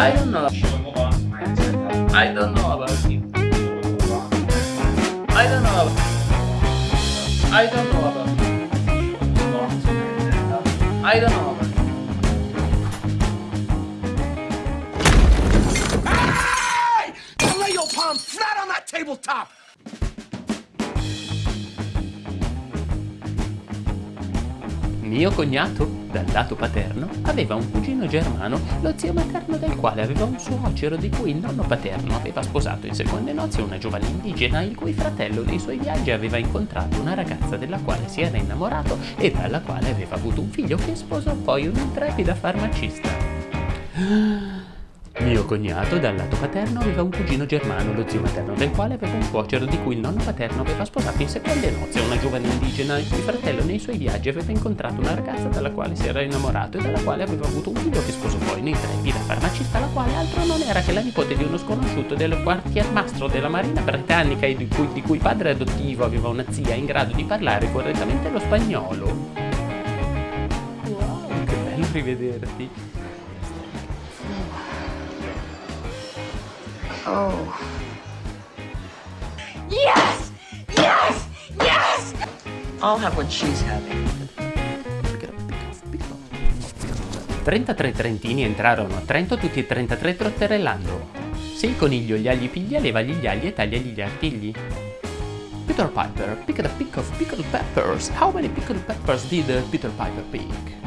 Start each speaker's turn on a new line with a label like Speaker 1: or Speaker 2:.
Speaker 1: I don't know. I don't know about him. I don't know about I don't know about him. I don't know about him.
Speaker 2: Lay your palm flat on that tabletop!
Speaker 3: Mio cognato, dal lato paterno, aveva un cugino germano, lo zio materno del quale aveva un suocero di cui il nonno paterno aveva sposato in seconde nozze una giovane indigena il cui fratello nei suoi viaggi aveva incontrato una ragazza della quale si era innamorato e dalla quale aveva avuto un figlio che sposò poi un'intrepida farmacista. Cognato, dal lato paterno, aveva un cugino germano, lo zio materno del quale aveva un suocero di cui il nonno paterno aveva sposato in seconde nozze una giovane indigena, il fratello nei suoi viaggi aveva incontrato una ragazza dalla quale si era innamorato e dalla quale aveva avuto un figlio che sposò poi un'intrepida farmacista, la quale altro non era che la nipote di uno sconosciuto del quartiermastro della marina britannica e di cui, di cui padre adottivo aveva una zia in grado di parlare correttamente lo spagnolo. Wow, che bello rivederti!
Speaker 4: Oh. Yes! Yes! Yes! I'll have what she's having.
Speaker 3: 33 trentini entrarono a Trento tutti e 33 trotterellando. Se il coniglio gli agli piglia, levagli gli agli e tagliagli gli artigli. Peter Piper picked a pick of pickled peppers. How many pickled peppers did Peter Piper pick?